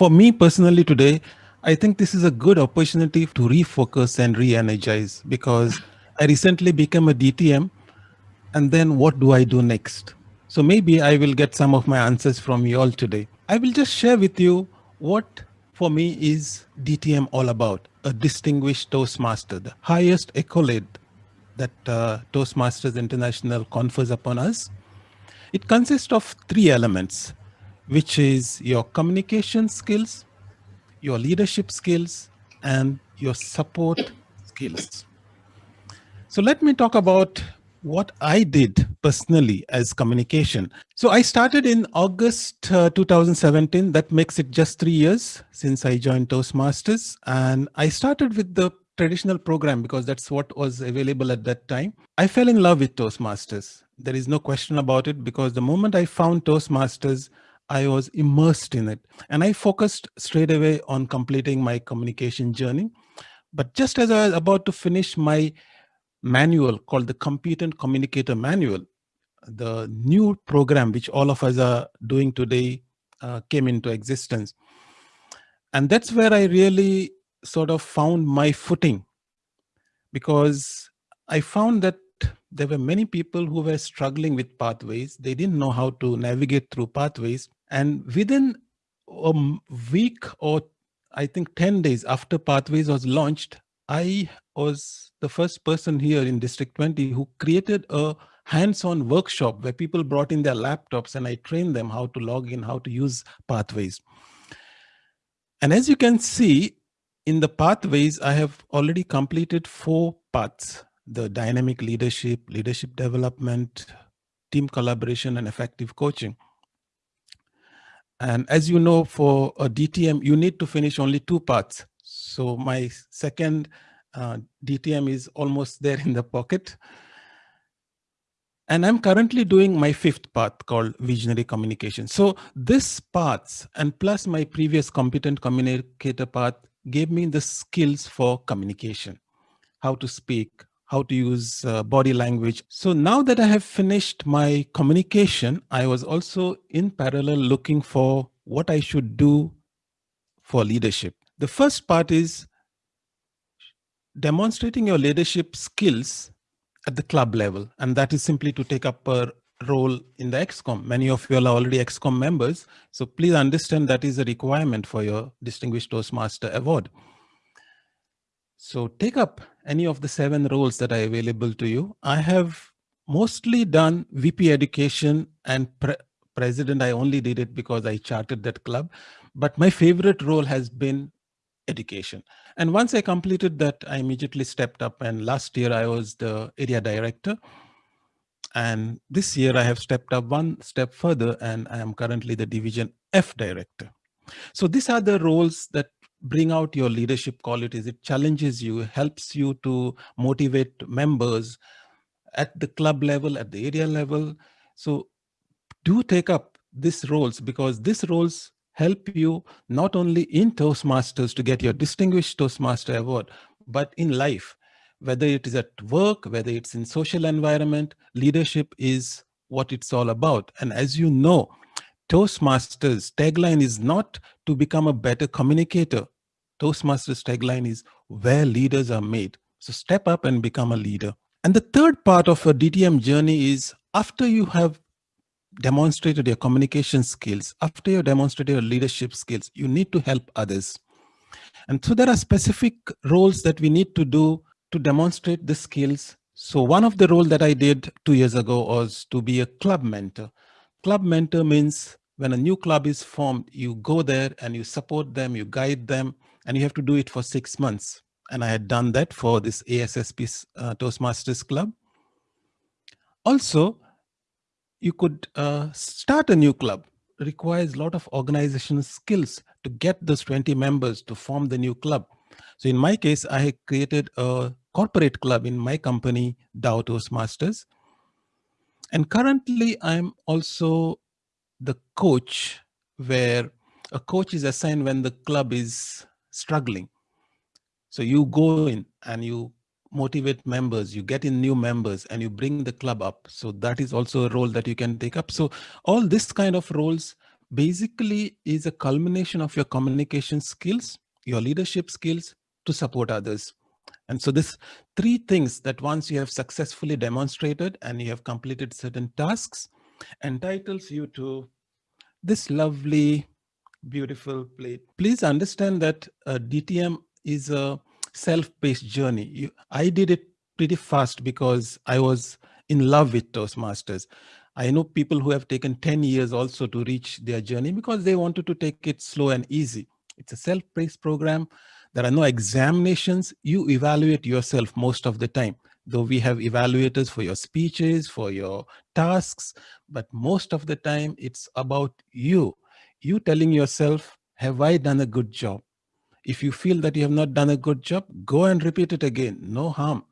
For me personally today, I think this is a good opportunity to refocus and re-energize because I recently became a DTM and then what do I do next? So maybe I will get some of my answers from you all today. I will just share with you what for me is DTM all about, a distinguished Toastmaster, the highest accolade that uh, Toastmasters International confers upon us. It consists of three elements, which is your communication skills, your leadership skills, and your support skills. So let me talk about what I did personally as communication. So I started in August uh, 2017. That makes it just three years since I joined Toastmasters. And I started with the traditional program because that's what was available at that time. I fell in love with Toastmasters. There is no question about it because the moment I found Toastmasters, I was immersed in it. And I focused straight away on completing my communication journey. But just as I was about to finish my manual called the Competent Communicator Manual, the new program which all of us are doing today uh, came into existence. And that's where I really sort of found my footing because I found that there were many people who were struggling with pathways. They didn't know how to navigate through pathways. And within a week or I think 10 days after Pathways was launched, I was the first person here in District 20 who created a hands-on workshop where people brought in their laptops and I trained them how to log in, how to use Pathways. And as you can see, in the Pathways, I have already completed four paths, the dynamic leadership, leadership development, team collaboration, and effective coaching. And as you know, for a DTM, you need to finish only two parts. So my second uh, DTM is almost there in the pocket. And I'm currently doing my fifth path called visionary communication. So this paths and plus my previous competent communicator path gave me the skills for communication, how to speak, how to use uh, body language. So now that I have finished my communication, I was also in parallel looking for what I should do for leadership. The first part is demonstrating your leadership skills at the club level. And that is simply to take up a role in the XCOM. Many of you are already XCOM members. So please understand that is a requirement for your Distinguished Toastmaster Award. So take up any of the seven roles that are available to you. I have mostly done VP education and pre president. I only did it because I charted that club. But my favorite role has been education. And once I completed that, I immediately stepped up. And last year I was the area director. And this year I have stepped up one step further and I am currently the division F director. So these are the roles that bring out your leadership qualities. It challenges you, helps you to motivate members at the club level, at the area level. So do take up these roles because these roles help you not only in Toastmasters to get your Distinguished Toastmaster Award, but in life, whether it is at work, whether it's in social environment, leadership is what it's all about. And as you know, Toastmasters tagline is not to become a better communicator. Toastmasters tagline is where leaders are made. So step up and become a leader. And the third part of a DTM journey is after you have demonstrated your communication skills, after you demonstrated your leadership skills, you need to help others. And so there are specific roles that we need to do to demonstrate the skills. So one of the role that I did two years ago was to be a club mentor. Club mentor means when a new club is formed, you go there and you support them, you guide them, and you have to do it for six months. And I had done that for this ASSP uh, Toastmasters Club. Also, you could uh, start a new club. It requires a lot of organizational skills to get those 20 members to form the new club. So in my case, I created a corporate club in my company, Dow Toastmasters. And currently I'm also the coach where a coach is assigned when the club is struggling. So you go in and you motivate members, you get in new members and you bring the club up. So that is also a role that you can take up. So all this kind of roles basically is a culmination of your communication skills, your leadership skills to support others. And so this three things that once you have successfully demonstrated and you have completed certain tasks entitles you to this lovely, beautiful plate. Please understand that uh, DTM is a self-paced journey. You, I did it pretty fast because I was in love with Toastmasters. I know people who have taken 10 years also to reach their journey because they wanted to take it slow and easy. It's a self-paced program. There are no examinations. You evaluate yourself most of the time, though we have evaluators for your speeches, for your tasks, but most of the time it's about you. You telling yourself, have I done a good job? If you feel that you have not done a good job, go and repeat it again, no harm.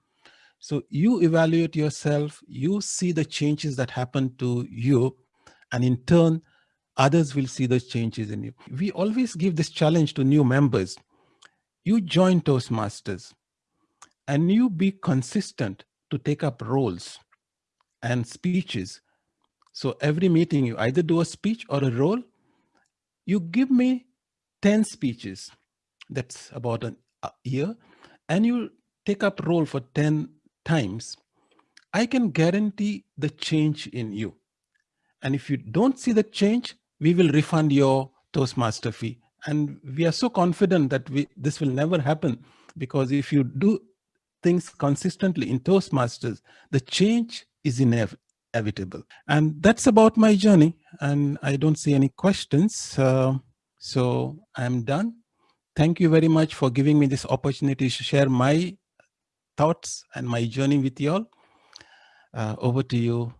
So you evaluate yourself, you see the changes that happen to you, and in turn, others will see those changes in you. We always give this challenge to new members. You join Toastmasters and you be consistent to take up roles and speeches. So every meeting, you either do a speech or a role. You give me 10 speeches. That's about a year. And you take up role for 10 times, I can guarantee the change in you. And if you don't see the change, we will refund your Toastmaster fee. And we are so confident that we, this will never happen because if you do things consistently in Toastmasters, the change is inevitable. And that's about my journey. And I don't see any questions. Uh, so I'm done. Thank you very much for giving me this opportunity to share my thoughts and my journey with you all. Uh, over to you,